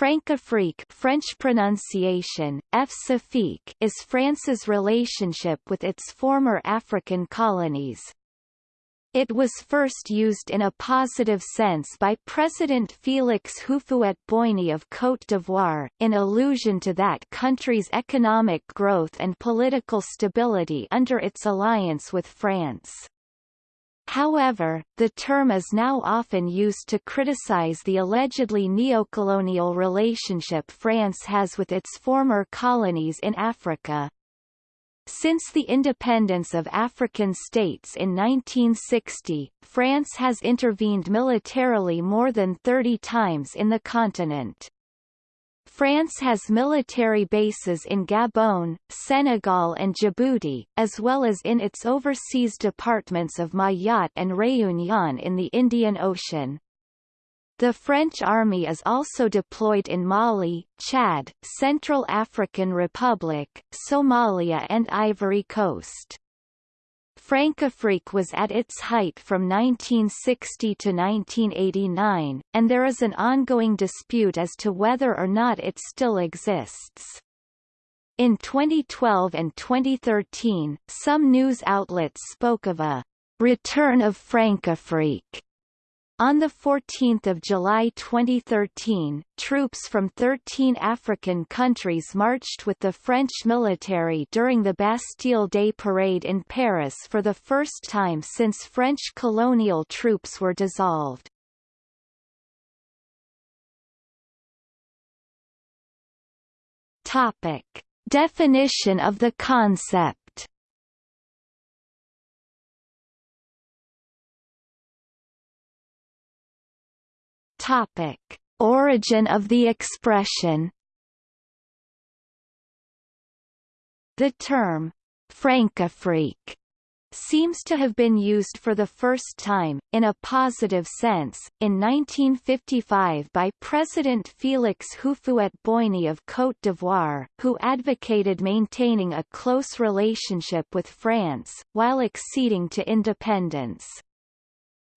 Francafrique French pronunciation, F. is France's relationship with its former African colonies. It was first used in a positive sense by President Félix Houphouët-Boigny of Côte d'Ivoire, in allusion to that country's economic growth and political stability under its alliance with France. However, the term is now often used to criticize the allegedly neocolonial relationship France has with its former colonies in Africa. Since the independence of African states in 1960, France has intervened militarily more than 30 times in the continent. France has military bases in Gabon, Senegal and Djibouti, as well as in its overseas departments of Mayotte and Réunion in the Indian Ocean. The French army is also deployed in Mali, Chad, Central African Republic, Somalia and Ivory Coast. Francafrique was at its height from 1960 to 1989, and there is an ongoing dispute as to whether or not it still exists. In 2012 and 2013, some news outlets spoke of a return of Francafrique on 14 July 2013, troops from 13 African countries marched with the French military during the Bastille Day parade in Paris for the first time since French colonial troops were dissolved. Topic. Definition of the concept Topic: Origin of the expression. The term Francafrique seems to have been used for the first time, in a positive sense, in 1955 by President Félix Houphouët-Boigny of Côte d'Ivoire, who advocated maintaining a close relationship with France, while acceding to independence.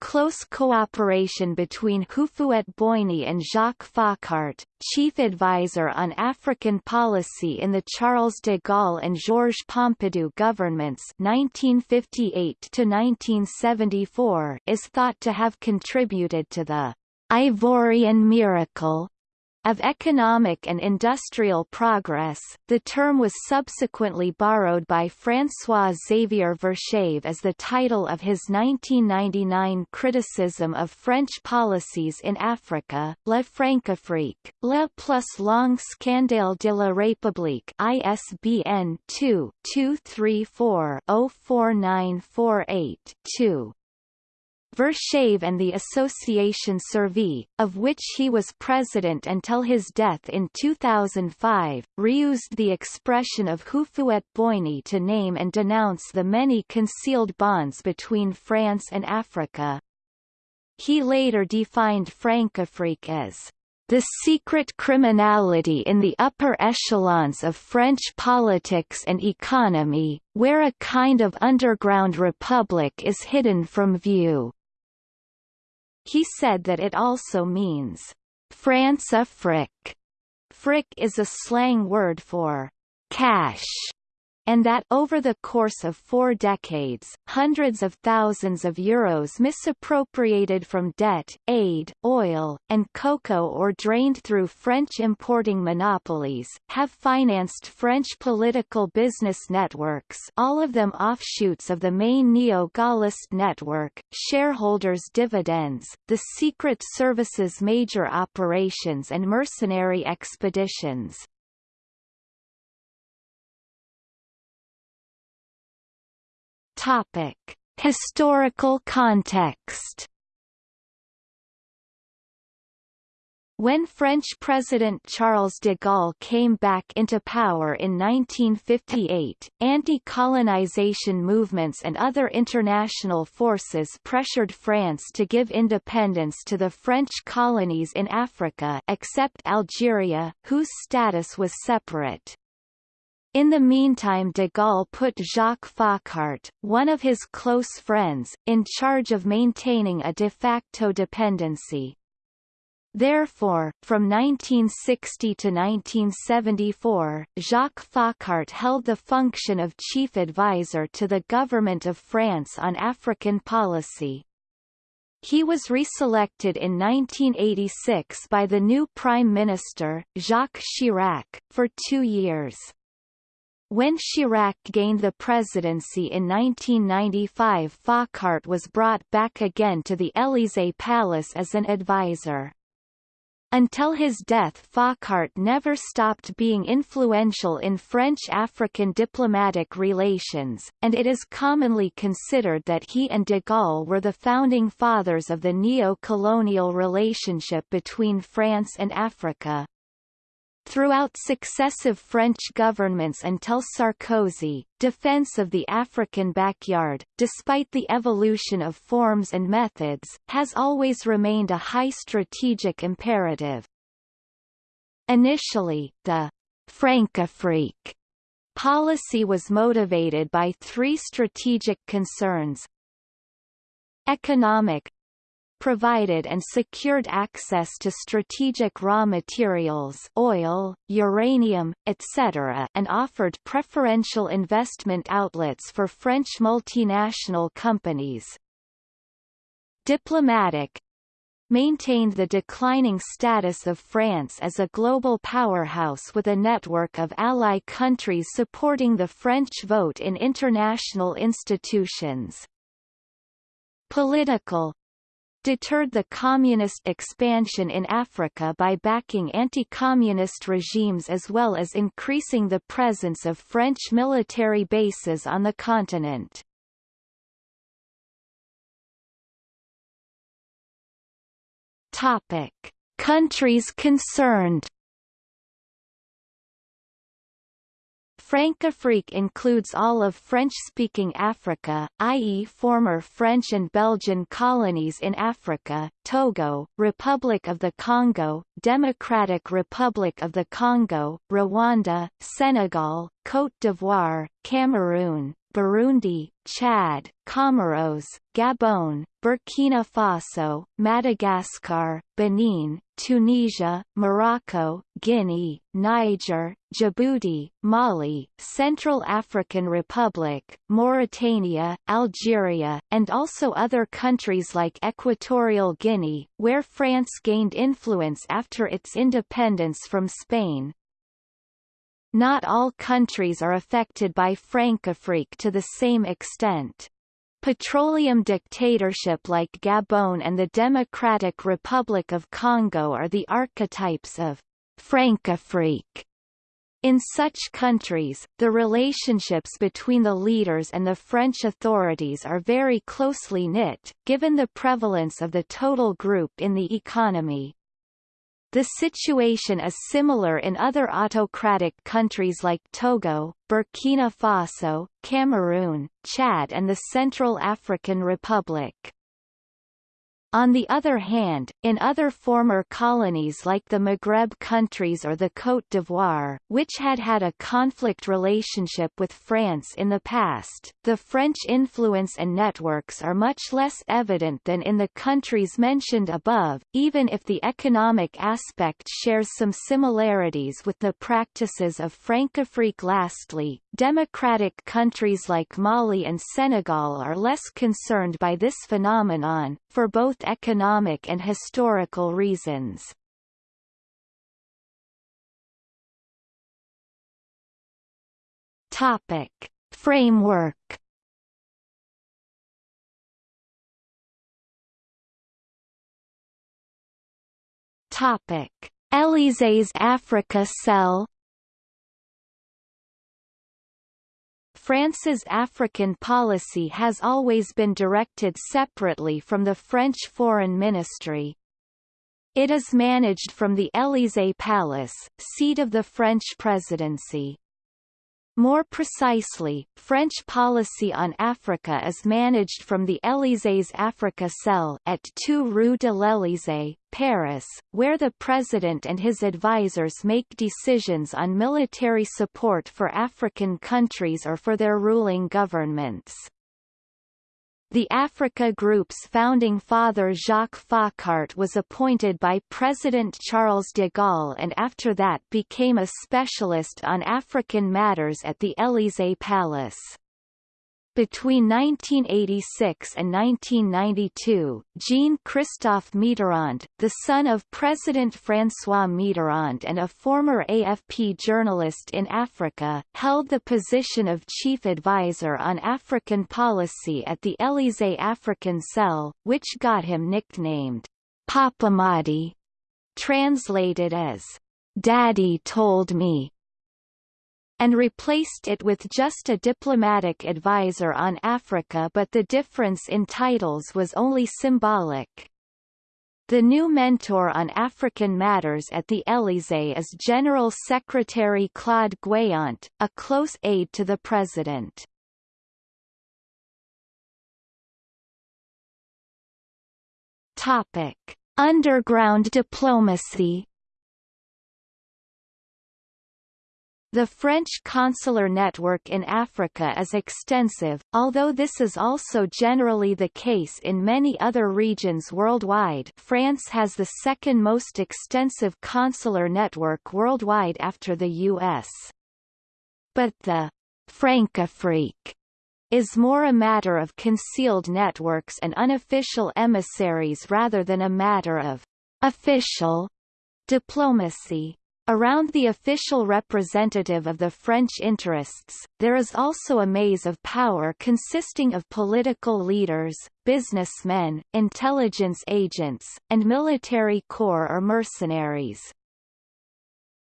Close cooperation between Houphouët-Boigny and Jacques Foccart, chief advisor on African policy in the Charles de Gaulle and Georges Pompidou governments 1958 is thought to have contributed to the Ivorian miracle of economic and industrial progress, the term was subsequently borrowed by François Xavier Verschave as the title of his 1999 criticism of French policies in Africa, La Francafrique, Le plus long scandale de la République ISBN 2-234-04948-2. Verschave and the Association Survie, of which he was president until his death in 2005, reused the expression of Hufuet Boigny to name and denounce the many concealed bonds between France and Africa. He later defined Francafrique as the secret criminality in the upper echelons of French politics and economy, where a kind of underground republic is hidden from view. He said that it also means France Afrique. Frick Fric is a slang word for cash and that over the course of four decades, hundreds of thousands of euros misappropriated from debt, aid, oil, and cocoa or drained through French importing monopolies, have financed French political business networks all of them offshoots of the main neo-Gaullist network, shareholders' dividends, the Secret Service's major operations and mercenary expeditions. Topic: Historical context. When French President Charles de Gaulle came back into power in 1958, anti-colonization movements and other international forces pressured France to give independence to the French colonies in Africa except Algeria, whose status was separate. In the meantime de Gaulle put Jacques Foccart, one of his close friends, in charge of maintaining a de facto dependency. Therefore, from 1960 to 1974, Jacques Foccart held the function of chief advisor to the government of France on African policy. He was reselected in 1986 by the new Prime Minister, Jacques Chirac, for two years. When Chirac gained the presidency in 1995 Foccart was brought back again to the Élysée Palace as an advisor. Until his death Foccart never stopped being influential in French-African diplomatic relations, and it is commonly considered that he and de Gaulle were the founding fathers of the neo-colonial relationship between France and Africa. Throughout successive French governments until Sarkozy, defense of the African backyard, despite the evolution of forms and methods, has always remained a high strategic imperative. Initially, the Francafrique policy was motivated by three strategic concerns economic, provided and secured access to strategic raw materials oil, uranium, etc. and offered preferential investment outlets for French multinational companies. Diplomatic maintained the declining status of France as a global powerhouse with a network of ally countries supporting the French vote in international institutions. Political deterred the communist expansion in Africa by backing anti-communist regimes as well as increasing the presence of French military bases on the continent. Topic: Countries concerned Francafrique includes all of French-speaking Africa, i.e. former French and Belgian colonies in Africa, Togo, Republic of the Congo, Democratic Republic of the Congo, Rwanda, Senegal, Côte d'Ivoire, Cameroon, Burundi, Chad, Comoros, Gabon, Burkina Faso, Madagascar, Benin, Tunisia, Morocco, Guinea, Niger, Djibouti, Mali, Central African Republic, Mauritania, Algeria, and also other countries like Equatorial Guinea, where France gained influence after its independence from Spain, not all countries are affected by Francafrique to the same extent. Petroleum dictatorship like Gabon and the Democratic Republic of Congo are the archetypes of Francafrique. In such countries, the relationships between the leaders and the French authorities are very closely knit, given the prevalence of the total group in the economy. The situation is similar in other autocratic countries like Togo, Burkina Faso, Cameroon, Chad and the Central African Republic. On the other hand, in other former colonies like the Maghreb countries or the Côte d'Ivoire, which had had a conflict relationship with France in the past, the French influence and networks are much less evident than in the countries mentioned above, even if the economic aspect shares some similarities with the practices of Francafrique. Lastly, democratic countries like Mali and Senegal are less concerned by this phenomenon, for both economic and historical reasons. Topic. Framework Topic: Élysées Africa Cell France's African policy has always been directed separately from the French Foreign Ministry. It is managed from the Élysée Palace, seat of the French presidency. More precisely, French policy on Africa is managed from the Élysées Africa Cell at 2 Rue de l'Élysée, Paris, where the president and his advisers make decisions on military support for African countries or for their ruling governments. The Africa Group's founding father Jacques Foccart was appointed by President Charles de Gaulle and after that became a specialist on African matters at the Élysée Palace. Between 1986 and 1992, Jean-Christophe Mitterrand, the son of President François Mitterrand and a former AFP journalist in Africa, held the position of chief advisor on African policy at the Élysée African Cell, which got him nicknamed Papa Madi, translated as Daddy told me and replaced it with just a diplomatic advisor on Africa but the difference in titles was only symbolic. The new mentor on African matters at the Élysée is General Secretary Claude Guéant, a close aide to the president. Topic: Underground diplomacy The French consular network in Africa is extensive, although this is also generally the case in many other regions worldwide France has the second most extensive consular network worldwide after the U.S. But the Francafrique is more a matter of concealed networks and unofficial emissaries rather than a matter of official diplomacy. Around the official representative of the French interests, there is also a maze of power consisting of political leaders, businessmen, intelligence agents, and military corps or mercenaries.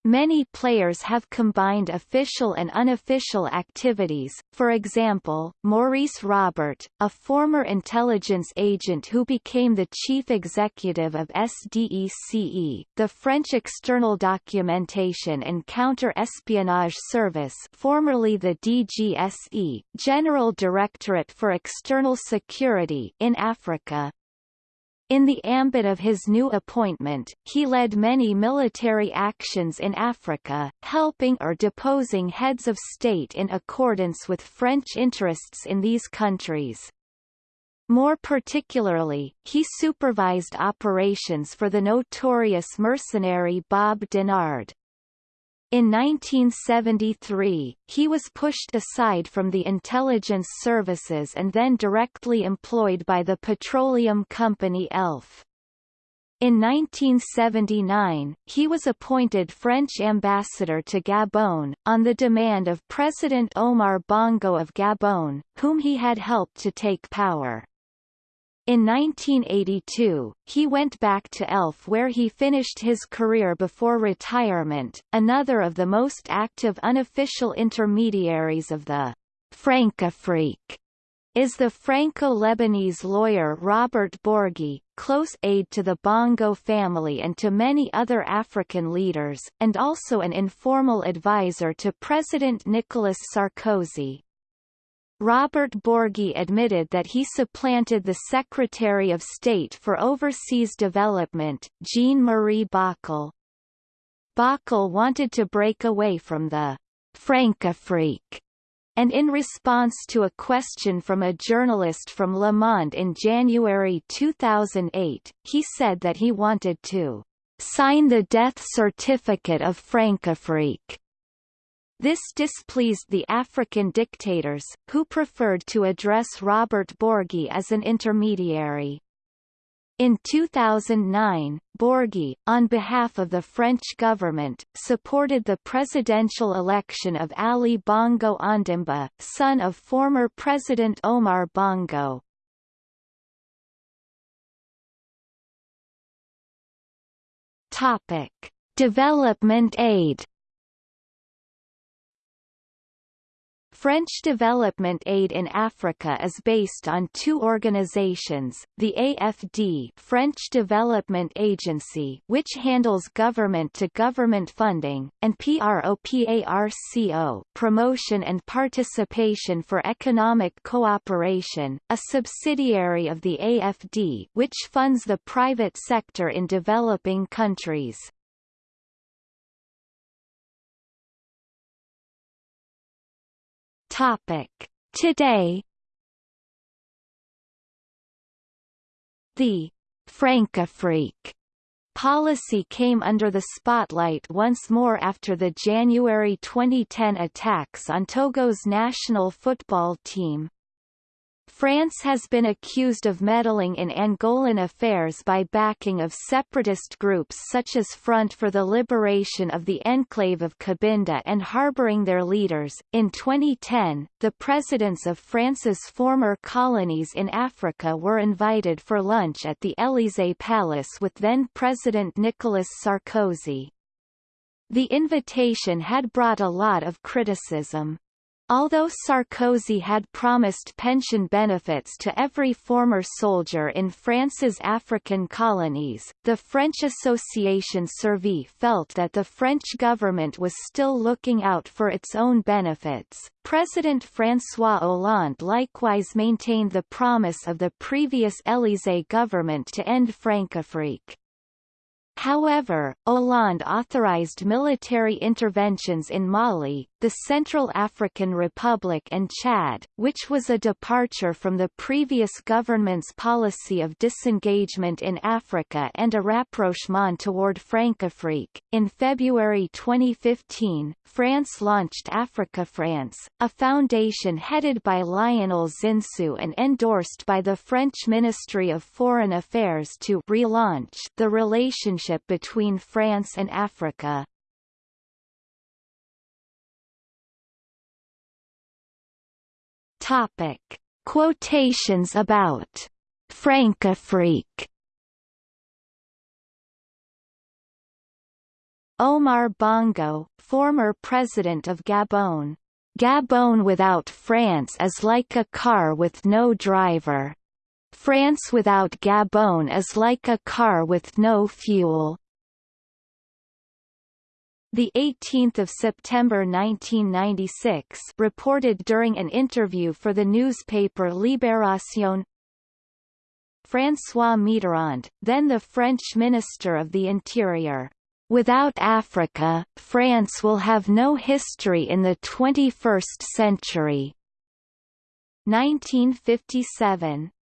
Many players have combined official and unofficial activities, for example, Maurice Robert, a former intelligence agent who became the chief executive of SDECE, the French External Documentation and Counter-Espionage Service formerly the DGSE, General Directorate for External Security in Africa, in the ambit of his new appointment, he led many military actions in Africa, helping or deposing heads of state in accordance with French interests in these countries. More particularly, he supervised operations for the notorious mercenary Bob Denard. In 1973, he was pushed aside from the intelligence services and then directly employed by the petroleum company ELF. In 1979, he was appointed French ambassador to Gabon, on the demand of President Omar Bongo of Gabon, whom he had helped to take power. In 1982, he went back to ELF where he finished his career before retirement. Another of the most active unofficial intermediaries of the Francafrique is the Franco-Lebanese lawyer Robert Bourgi, close aide to the Bongo family and to many other African leaders, and also an informal advisor to President Nicolas Sarkozy. Robert Bourgi admitted that he supplanted the Secretary of State for Overseas Development, Jean-Marie Bockel. Bockel wanted to break away from the Francafrique and in response to a question from a journalist from Le Monde in January 2008, he said that he wanted to sign the death certificate of Francafrique this displeased the African dictators, who preferred to address Robert Bourgi as an intermediary. In 2009, Bourgi, on behalf of the French government, supported the presidential election of Ali Bongo Ondimba, son of former President Omar Bongo. Topic: Development aid French development aid in Africa is based on two organizations, the AFD French Development Agency which handles government-to-government -government funding, and PROPARCO Promotion and Participation for Economic Cooperation, a subsidiary of the AFD which funds the private sector in developing countries. Topic. Today The Francafrique policy came under the spotlight once more after the January 2010 attacks on Togo's national football team. France has been accused of meddling in Angolan affairs by backing of separatist groups such as Front for the Liberation of the Enclave of Cabinda and harboring their leaders. In 2010, the presidents of France's former colonies in Africa were invited for lunch at the Élysée Palace with then President Nicolas Sarkozy. The invitation had brought a lot of criticism. Although Sarkozy had promised pension benefits to every former soldier in France's African colonies, the French Association Survie felt that the French government was still looking out for its own benefits. President François Hollande likewise maintained the promise of the previous Élysée government to end Francafrique. However, Hollande authorized military interventions in Mali, the Central African Republic and Chad, which was a departure from the previous government's policy of disengagement in Africa and a rapprochement toward Francafrique. In February 2015, France launched Africa France, a foundation headed by Lionel Zinsou and endorsed by the French Ministry of Foreign Affairs to relaunch the relationship between France and Africa. Topic. Quotations about Francafrique Omar Bongo, former president of Gabon. Gabon without France is like a car with no driver. France without Gabon is like a car with no fuel. The 18th of September 1996 reported during an interview for the newspaper Libération François Mitterrand, then the French Minister of the Interior. Without Africa, France will have no history in the 21st century. 1957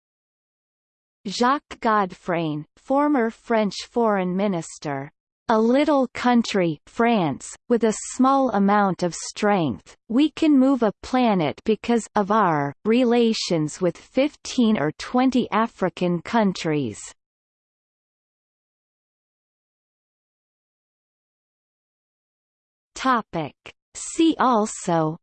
Jacques Godfrain, former French foreign minister a little country France, with a small amount of strength, we can move a planet because of our relations with 15 or 20 African countries. Topic. See also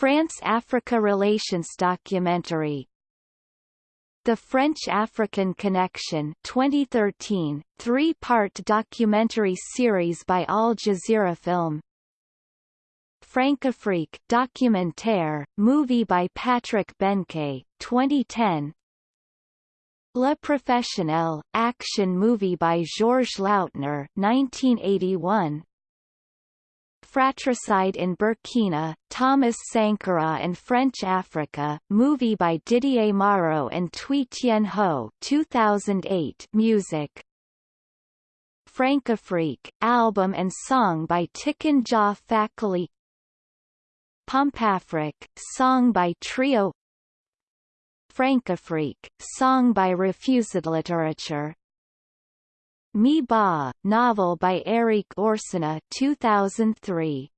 France-Africa relations documentary. The French-African Connection 2013, three-part documentary series by Al Jazeera Film. Francafrique documentaire, movie by Patrick Benquet, 2010 Le Professionnel, action movie by Georges Lautner 1981 Fratricide in Burkina, Thomas Sankara and French Africa, movie by Didier Mauro and Thuy Tien Ho 2008 music. Francafrique, album and song by Tiken Jah Fakoly Pompafric, song by Tryo. Francafrique, song by Refused Literature Mi Ba, novel by Erik Orsenna 2003.